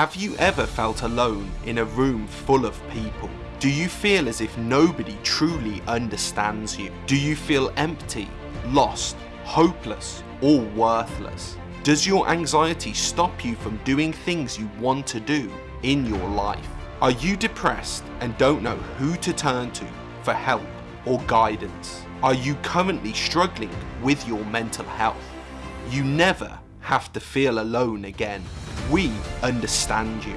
Have you ever felt alone in a room full of people? Do you feel as if nobody truly understands you? Do you feel empty, lost, hopeless, or worthless? Does your anxiety stop you from doing things you want to do in your life? Are you depressed and don't know who to turn to for help or guidance? Are you currently struggling with your mental health? You never have to feel alone again. We understand you.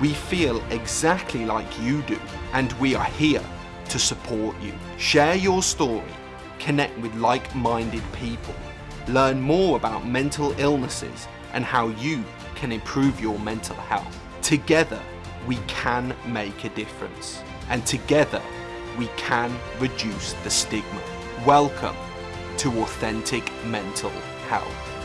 We feel exactly like you do and we are here to support you. Share your story, connect with like-minded people, learn more about mental illnesses and how you can improve your mental health. Together, we can make a difference and together we can reduce the stigma. Welcome to Authentic Mental Health.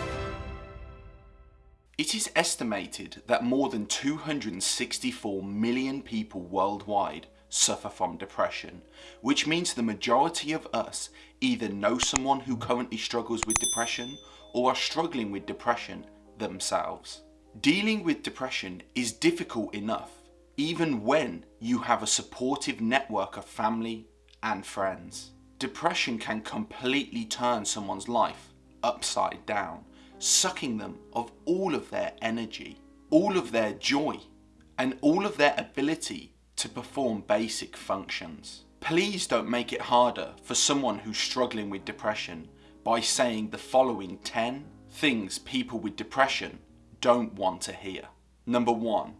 It is estimated that more than 264 million people worldwide suffer from depression, which means the majority of us either know someone who currently struggles with depression or are struggling with depression themselves. Dealing with depression is difficult enough, even when you have a supportive network of family and friends. Depression can completely turn someone's life upside down sucking them of all of their energy, all of their joy, and all of their ability to perform basic functions. Please don't make it harder for someone who's struggling with depression by saying the following 10 things people with depression don't want to hear. Number one,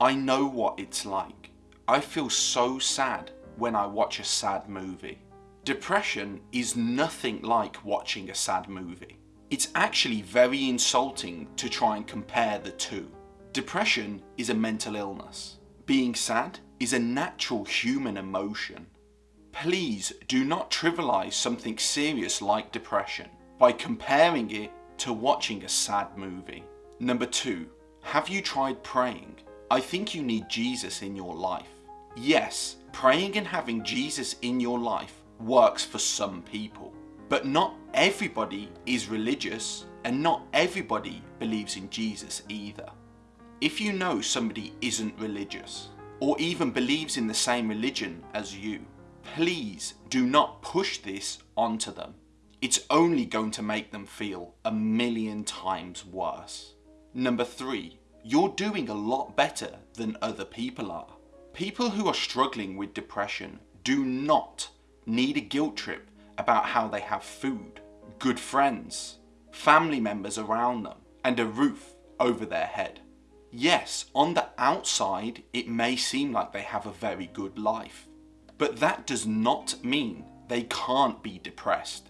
I know what it's like. I feel so sad when I watch a sad movie. Depression is nothing like watching a sad movie. It's actually very insulting to try and compare the two. Depression is a mental illness. Being sad is a natural human emotion. Please do not trivialize something serious like depression by comparing it to watching a sad movie. Number two, have you tried praying? I think you need Jesus in your life. Yes, praying and having Jesus in your life works for some people. But not everybody is religious and not everybody believes in Jesus either. If you know somebody isn't religious or even believes in the same religion as you, please do not push this onto them. It's only going to make them feel a million times worse. Number three, you're doing a lot better than other people are. People who are struggling with depression do not need a guilt trip about how they have food, good friends, family members around them, and a roof over their head. Yes, on the outside, it may seem like they have a very good life, but that does not mean they can't be depressed.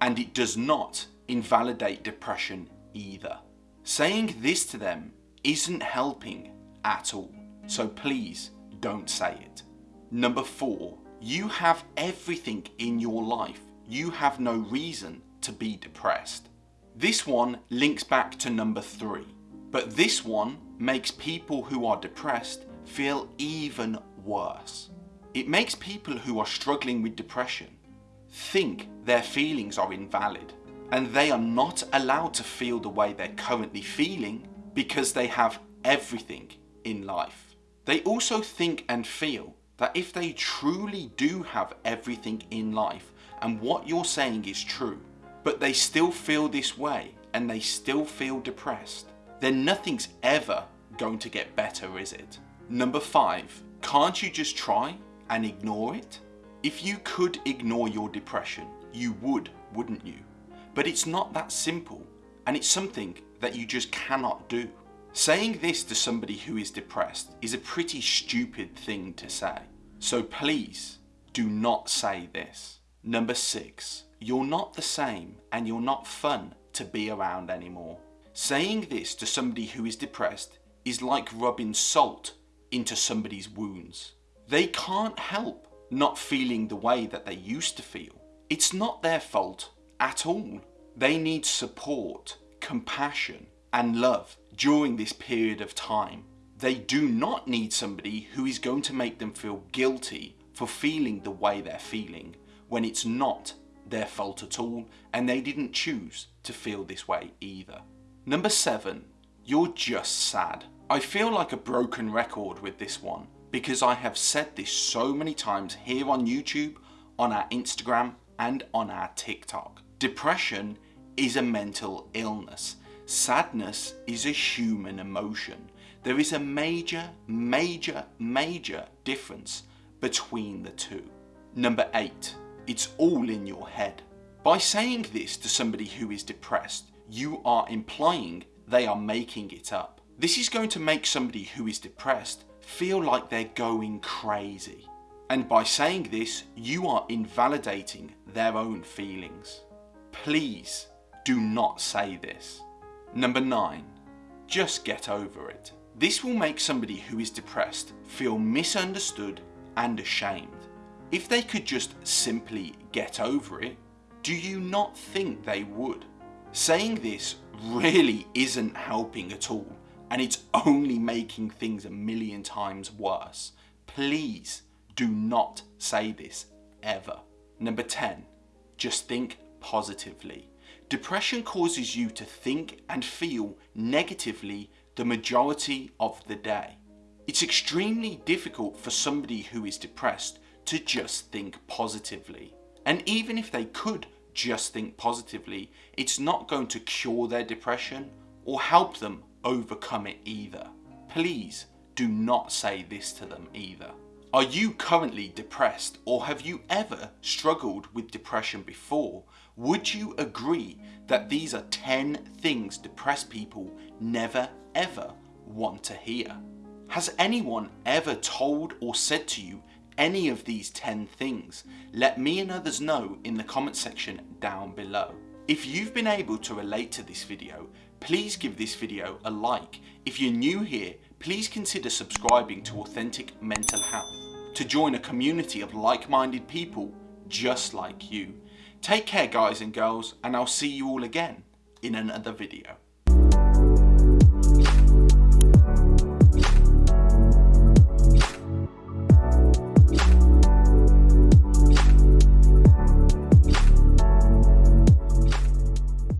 And it does not invalidate depression either. Saying this to them isn't helping at all, so please don't say it. Number four, you have everything in your life. You have no reason to be depressed. This one links back to number three, but this one makes people who are depressed feel even worse. It makes people who are struggling with depression think their feelings are invalid and they are not allowed to feel the way they're currently feeling because they have everything in life. They also think and feel that if they truly do have everything in life and what you're saying is true, but they still feel this way and they still feel depressed, then nothing's ever going to get better, is it? Number five, can't you just try and ignore it? If you could ignore your depression, you would, wouldn't you? But it's not that simple and it's something that you just cannot do. Saying this to somebody who is depressed is a pretty stupid thing to say. So please do not say this. Number six, you're not the same and you're not fun to be around anymore. Saying this to somebody who is depressed is like rubbing salt into somebody's wounds. They can't help not feeling the way that they used to feel. It's not their fault at all. They need support, compassion and love during this period of time. They do not need somebody who is going to make them feel guilty for feeling the way they're feeling when it's not their fault at all and they didn't choose to feel this way either. Number seven, You're just sad. I feel like a broken record with this one because I have said this so many times here on YouTube, on our Instagram and on our TikTok. Depression is a mental illness. Sadness is a human emotion. There is a major, major, major difference between the two. Number eight, it's all in your head. By saying this to somebody who is depressed, you are implying they are making it up. This is going to make somebody who is depressed feel like they're going crazy. And by saying this, you are invalidating their own feelings. Please do not say this. Number 9. Just get over it. This will make somebody who is depressed feel misunderstood and ashamed. If they could just simply get over it, do you not think they would? Saying this really isn't helping at all and it's only making things a million times worse. Please do not say this ever. Number 10, just think positively. Depression causes you to think and feel negatively the majority of the day. It's extremely difficult for somebody who is depressed to just think positively. And even if they could just think positively, it's not going to cure their depression or help them overcome it either. Please do not say this to them either. Are you currently depressed or have you ever struggled with depression before? Would you agree that these are 10 things depressed people never ever want to hear? Has anyone ever told or said to you any of these 10 things? Let me and others know in the comment section down below. If you've been able to relate to this video, please give this video a like. If you're new here, please consider subscribing to Authentic Mental Health to join a community of like-minded people just like you. Take care guys and girls and I'll see you all again in another video.